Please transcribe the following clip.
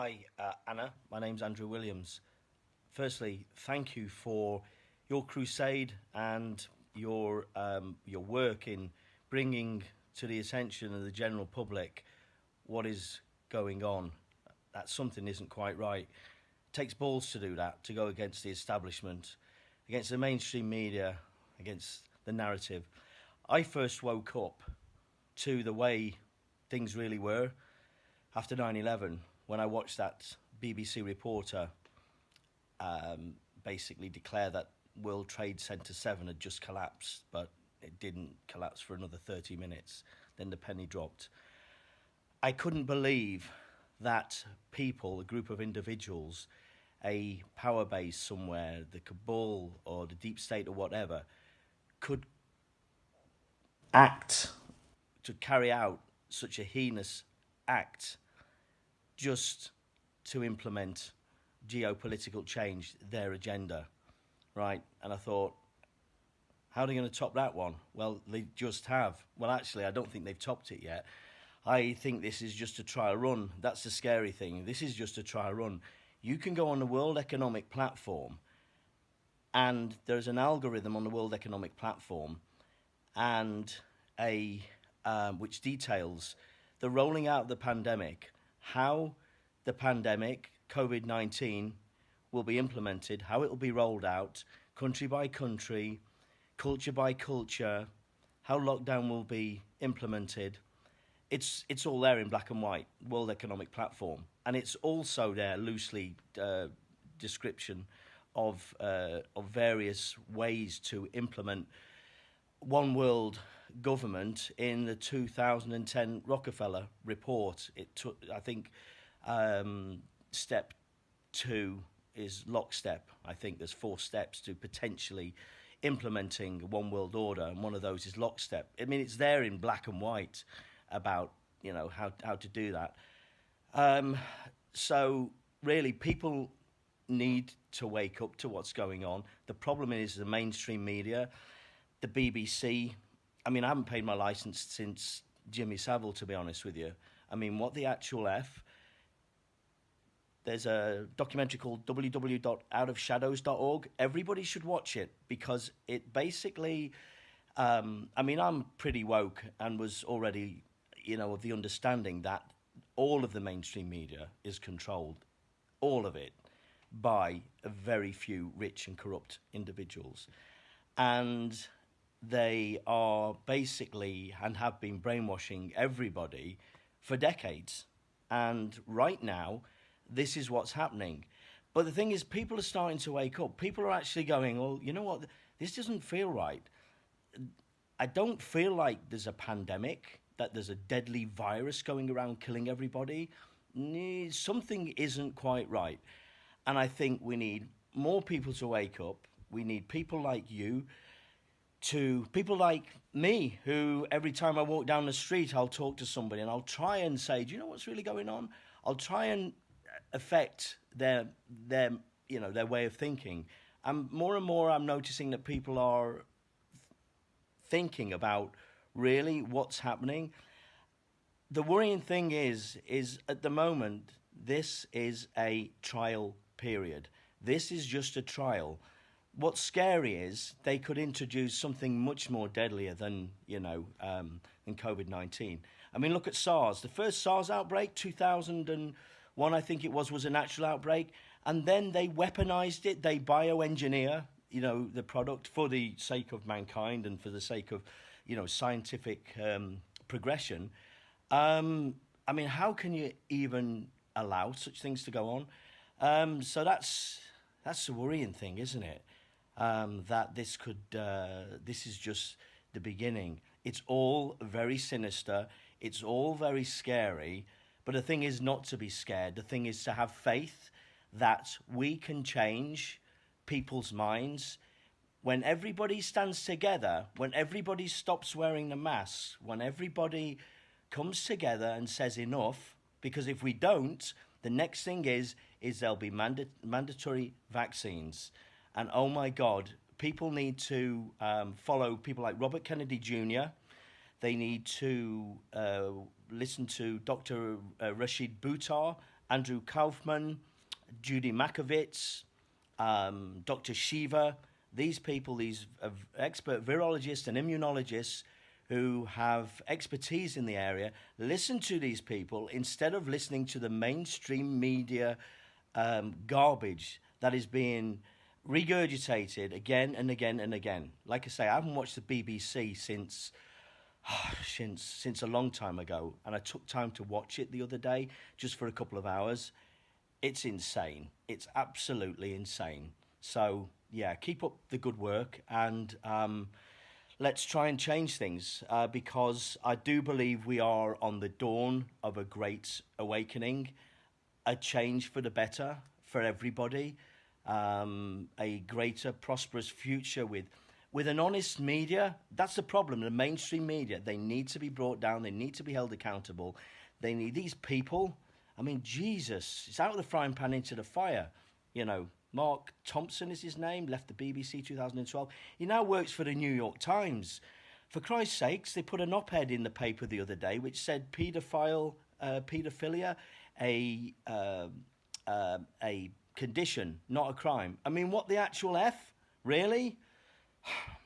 Hi, uh, Anna. My name's Andrew Williams. Firstly, thank you for your crusade and your um, your work in bringing to the attention of the general public what is going on. That something isn't quite right. It takes balls to do that, to go against the establishment, against the mainstream media, against the narrative. I first woke up to the way things really were after 9 11 when I watched that BBC reporter um, basically declare that World Trade Center 7 had just collapsed, but it didn't collapse for another 30 minutes. Then the penny dropped. I couldn't believe that people, a group of individuals, a power base somewhere, the cabal or the deep state or whatever, could act to carry out such a heinous act just to implement geopolitical change, their agenda, right? And I thought, how are they going to top that one? Well, they just have. Well, actually, I don't think they've topped it yet. I think this is just a trial run. That's the scary thing. This is just a trial run. You can go on the World Economic Platform, and there's an algorithm on the World Economic Platform, and a um, which details the rolling out of the pandemic how the pandemic, COVID 19, will be implemented, how it will be rolled out, country by country, culture by culture, how lockdown will be implemented. It's, it's all there in black and white, World Economic Platform. And it's also there, loosely uh, description of, uh, of various ways to implement one world government in the 2010 Rockefeller report. It took, I think, um, step two is lockstep. I think there's four steps to potentially implementing one world order, and one of those is lockstep. I mean, it's there in black and white about you know how how to do that. Um, so really, people need to wake up to what's going on. The problem is the mainstream media, the BBC, I mean, I haven't paid my license since Jimmy Savile, to be honest with you. I mean, what the actual F? There's a documentary called www.outofshadows.org. Everybody should watch it because it basically, um, I mean, I'm pretty woke and was already, you know, of the understanding that all of the mainstream media is controlled, all of it, by a very few rich and corrupt individuals. And they are basically and have been brainwashing everybody for decades. And right now, this is what's happening. But the thing is, people are starting to wake up. People are actually going, well, you know what? This doesn't feel right. I don't feel like there's a pandemic, that there's a deadly virus going around killing everybody. Something isn't quite right. And I think we need more people to wake up. We need people like you to people like me who every time I walk down the street I'll talk to somebody and I'll try and say, "Do you know what's really going on?" I'll try and affect their their you know their way of thinking. And more and more I'm noticing that people are thinking about really what's happening. The worrying thing is is at the moment this is a trial period. This is just a trial what's scary is they could introduce something much more deadlier than you know um, than COVID nineteen. I mean, look at SARS. The first SARS outbreak, two thousand and one, I think it was, was a natural outbreak, and then they weaponized it. They bioengineer, you know, the product for the sake of mankind and for the sake of, you know, scientific um, progression. Um, I mean, how can you even allow such things to go on? Um, so that's that's the worrying thing, isn't it? Um, that this could uh, this is just the beginning. It's all very sinister. It's all very scary. But the thing is not to be scared. The thing is to have faith that we can change people's minds. When everybody stands together, when everybody stops wearing the mask, when everybody comes together and says enough, because if we don't, the next thing is is there'll be manda- mandatory vaccines. And oh my God, people need to um, follow people like Robert Kennedy Jr. They need to uh, listen to Dr. Uh, Rashid Buttar, Andrew Kaufman, Judy Mikovits, um, Dr. Shiva. These people, these uh, expert virologists and immunologists who have expertise in the area, listen to these people instead of listening to the mainstream media um, garbage that is being regurgitated again and again and again. Like I say, I haven't watched the BBC since since since a long time ago, and I took time to watch it the other day just for a couple of hours. It's insane. It's absolutely insane. So yeah, keep up the good work, and um, let's try and change things uh, because I do believe we are on the dawn of a great awakening, a change for the better for everybody, um, a greater prosperous future with with an honest media, that's the problem. The mainstream media, they need to be brought down, they need to be held accountable. They need these people. I mean, Jesus, it's out of the frying pan into the fire. You know, Mark Thompson is his name, left the BBC 2012. He now works for the New York Times. For Christ's sakes, they put an op ed in the paper the other day which said paedophile, uh, paedophilia, a, uh, uh, a condition, not a crime. I mean, what the actual F? Really?